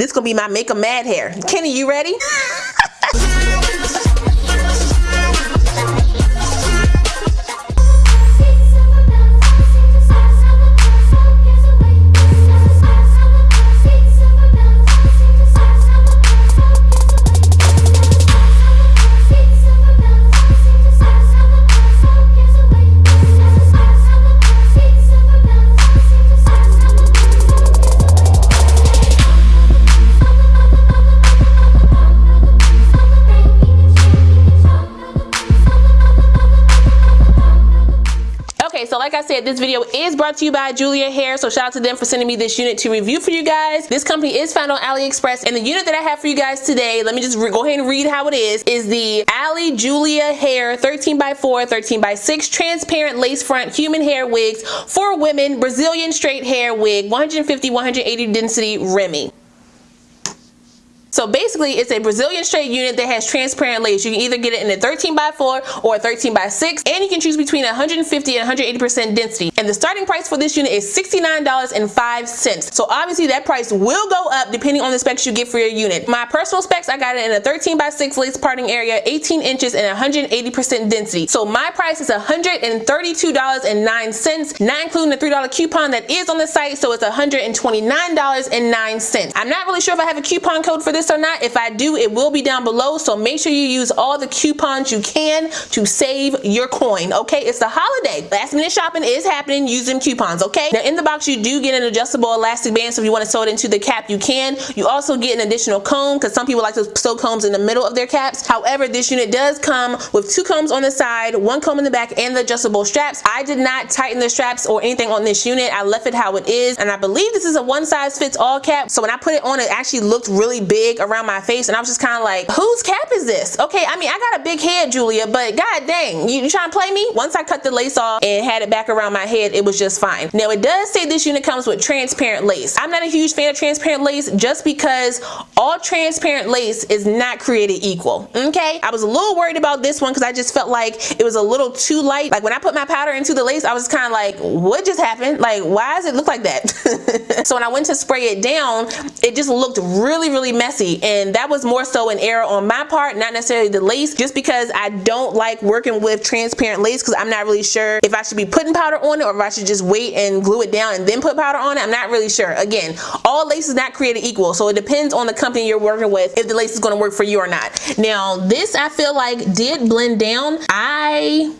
This gonna be my make a mad hair. Kenny, you ready? like I said, this video is brought to you by Julia Hair. So shout out to them for sending me this unit to review for you guys. This company is found on AliExpress. And the unit that I have for you guys today, let me just go ahead and read how it is, is the Ali Julia Hair 13 by 4 13 by 6 transparent lace front human hair wigs for women, Brazilian straight hair wig, 150, 180 density Remy. So basically it's a Brazilian straight unit that has transparent lace. You can either get it in a 13 by 4 or a 13 by 6 and you can choose between 150 and 180% density. And the starting price for this unit is $69.05. So obviously that price will go up depending on the specs you get for your unit. My personal specs, I got it in a 13 by 6 lace parting area, 18 inches and 180% density. So my price is $132.09, not including the $3 coupon that is on the site. So it's $129.09. I'm not really sure if I have a coupon code for this this or not. If I do, it will be down below. So make sure you use all the coupons you can to save your coin. Okay, it's the holiday. Last minute shopping is happening. Use them coupons. Okay. Now in the box, you do get an adjustable elastic band. So if you want to sew it into the cap, you can. You also get an additional comb because some people like to sew combs in the middle of their caps. However, this unit does come with two combs on the side, one comb in the back, and the adjustable straps. I did not tighten the straps or anything on this unit. I left it how it is. And I believe this is a one size fits all cap. So when I put it on, it actually looked really big around my face and I was just kind of like, whose cap is this? Okay, I mean, I got a big head, Julia, but god dang, you, you trying to play me? Once I cut the lace off and had it back around my head, it was just fine. Now it does say this unit comes with transparent lace. I'm not a huge fan of transparent lace just because all transparent lace is not created equal, okay? I was a little worried about this one because I just felt like it was a little too light. Like when I put my powder into the lace, I was kind of like, what just happened? Like, why does it look like that? so when I went to spray it down, it just looked really, really messy messy and that was more so an error on my part not necessarily the lace just because I don't like working with transparent lace because I'm not really sure if I should be putting powder on it or if I should just wait and glue it down and then put powder on it. I'm not really sure. Again all lace is not created equal so it depends on the company you're working with if the lace is going to work for you or not. Now this I feel like did blend down. I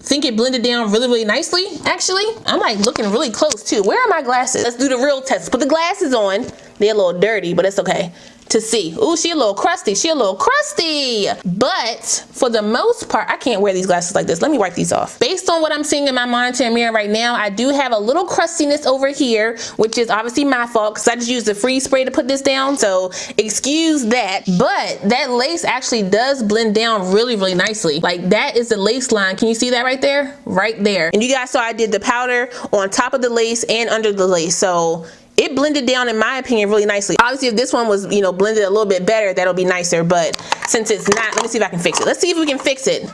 think it blended down really really nicely actually. I'm like looking really close too. Where are my glasses? Let's do the real test. Put the glasses on. They're a little dirty but it's okay to see. Ooh, she a little crusty. She a little crusty. But for the most part, I can't wear these glasses like this. Let me wipe these off. Based on what I'm seeing in my monitor mirror right now, I do have a little crustiness over here, which is obviously my fault because I just used the freeze spray to put this down. So excuse that. But that lace actually does blend down really, really nicely. Like that is the lace line. Can you see that right there? Right there. And you guys saw I did the powder on top of the lace and under the lace. So it blended down in my opinion really nicely. Obviously if this one was you know blended a little bit better that'll be nicer but since it's not let me see if I can fix it. Let's see if we can fix it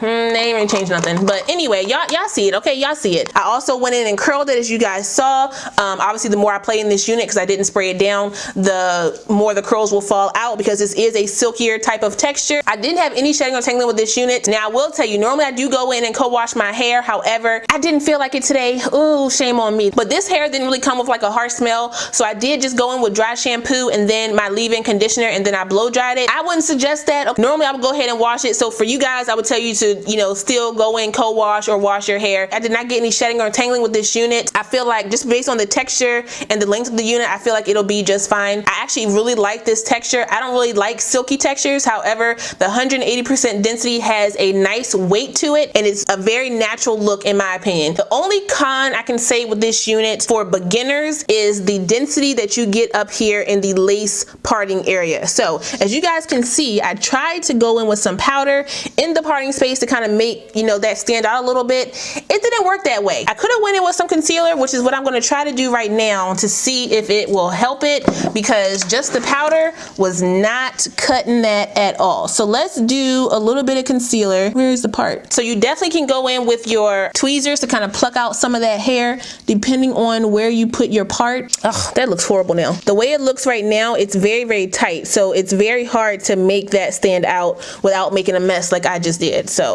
Hmm, they ain't even changed nothing. But anyway, y'all y'all see it, okay? Y'all see it. I also went in and curled it as you guys saw. Um, obviously, the more I play in this unit, because I didn't spray it down, the more the curls will fall out because this is a silkier type of texture. I didn't have any shedding or tangling with this unit. Now, I will tell you, normally I do go in and co-wash my hair. However, I didn't feel like it today. Ooh, shame on me. But this hair didn't really come with like a harsh smell. So I did just go in with dry shampoo and then my leave-in conditioner and then I blow dried it. I wouldn't suggest that. Normally, I would go ahead and wash it. So for you guys, I would tell you to you know, still go in co-wash or wash your hair. I did not get any shedding or tangling with this unit. I feel like just based on the texture and the length of the unit, I feel like it'll be just fine. I actually really like this texture. I don't really like silky textures. However, the 180% density has a nice weight to it and it's a very natural look in my opinion. The only con I can say with this unit for beginners is the density that you get up here in the lace parting area. So as you guys can see, I tried to go in with some powder in the parting space to kind of make, you know, that stand out a little bit. It didn't work that way. I could have went in with some concealer, which is what I'm going to try to do right now to see if it will help it because just the powder was not cutting that at all. So let's do a little bit of concealer. Where's the part? So you definitely can go in with your tweezers to kind of pluck out some of that hair depending on where you put your part. Oh, that looks horrible now. The way it looks right now, it's very, very tight. So it's very hard to make that stand out without making a mess like I just did. So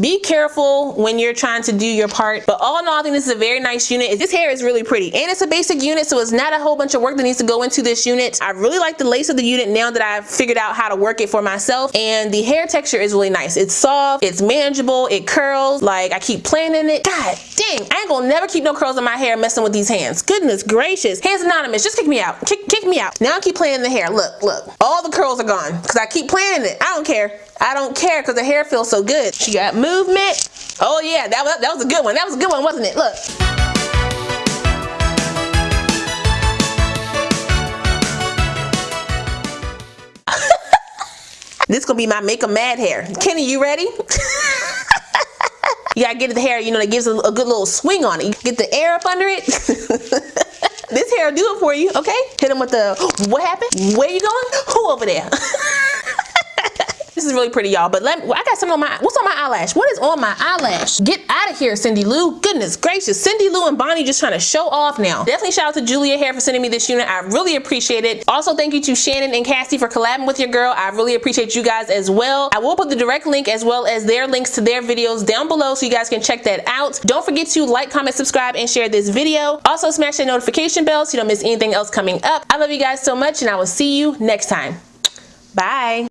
be careful when you're trying to do your part. But all in all, I think this is a very nice unit. This hair is really pretty and it's a basic unit. So it's not a whole bunch of work that needs to go into this unit. I really like the lace of the unit now that I've figured out how to work it for myself. And the hair texture is really nice. It's soft, it's manageable, it curls. Like I keep playing in it. God dang, I ain't gonna never keep no curls in my hair messing with these hands. Goodness gracious. Hands Anonymous, just kick me out. Kick, kick me out. Now I keep playing the hair. Look, look. All the curls are gone because I keep playing it. I don't care. I don't care because the hair feels so good. She got movement. Oh yeah, that was, that was a good one. That was a good one, wasn't it? Look. this gonna be my make a mad hair. Kenny, you ready? you gotta get the hair, you know, that gives a, a good little swing on it. You get the air up under it. this hair will do it for you, okay? Hit him with the, what happened? Where you going? Who over there? This is really pretty, y'all. But let me, I got some on my, what's on my eyelash? What is on my eyelash? Get out of here, Cindy Lou. Goodness gracious. Cindy Lou and Bonnie just trying to show off now. Definitely shout out to Julia Hair for sending me this unit. I really appreciate it. Also, thank you to Shannon and Cassie for collabing with your girl. I really appreciate you guys as well. I will put the direct link as well as their links to their videos down below so you guys can check that out. Don't forget to like, comment, subscribe, and share this video. Also, smash that notification bell so you don't miss anything else coming up. I love you guys so much and I will see you next time. Bye.